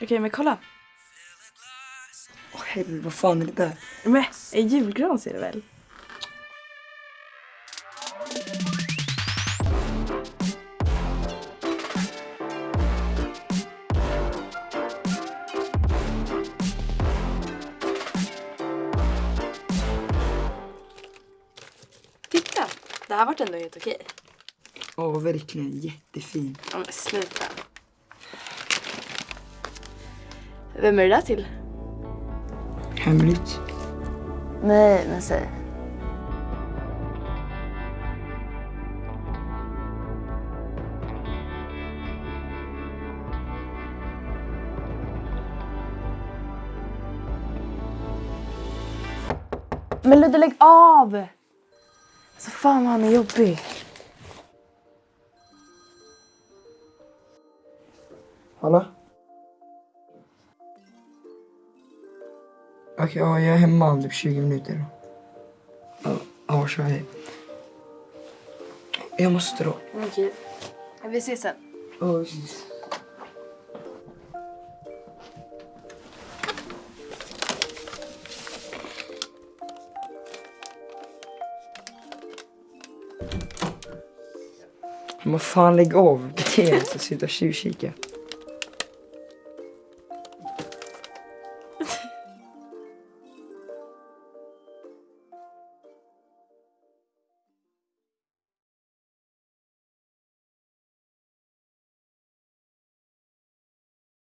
Okej, men kolla. Åh helvete, vad fan är det där? Men, en julgran ser du väl? Titta! Det här vart ändå helt okej. Åh, verkligen jättefin. Ja, men sluta. Vem är det där till? Hemligt. Nej, men säg. Men Ludde, lägg av! Alltså fan vad han är jobbig. Hallå? Okej, ja, jag är hemma om typ 20 minuter. Ja, Ja, kör hej. Jag måste då. Okej. Vi ses sen. Oh, precis. Men vad fan, lägg av. Dig inte. Sluta tjuvkika.